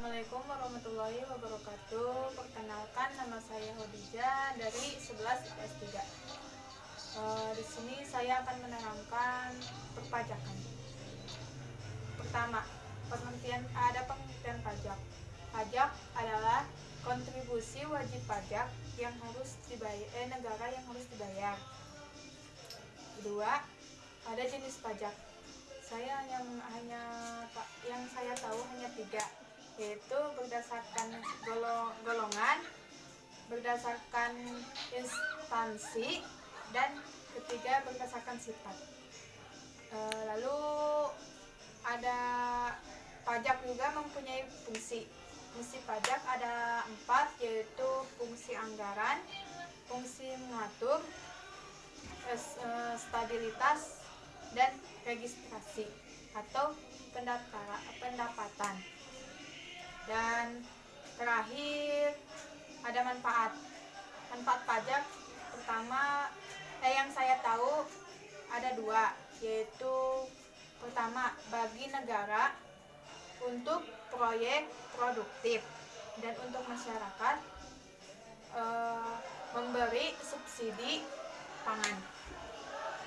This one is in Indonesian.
Assalamualaikum warahmatullahi wabarakatuh. Perkenalkan nama saya Hodija dari 11 IPS 3. Uh, di sini saya akan menerangkan perpajakan. Pertama, pengertian ada pengertian pajak. Pajak adalah kontribusi wajib pajak yang harus dibayar eh, negara yang harus dibayar. Kedua, ada jenis pajak. Saya yang hanya yang saya tahu hanya tiga yaitu berdasarkan golongan, berdasarkan instansi, dan ketiga berdasarkan sifat. E, lalu ada pajak juga mempunyai fungsi. Fungsi pajak ada empat yaitu fungsi anggaran, fungsi mengatur, e, stabilitas, dan registrasi atau pendapatan. Dan terakhir ada manfaat. Manfaat pajak pertama eh, yang saya tahu ada dua, yaitu pertama bagi negara untuk proyek produktif dan untuk masyarakat eh, memberi subsidi pangan.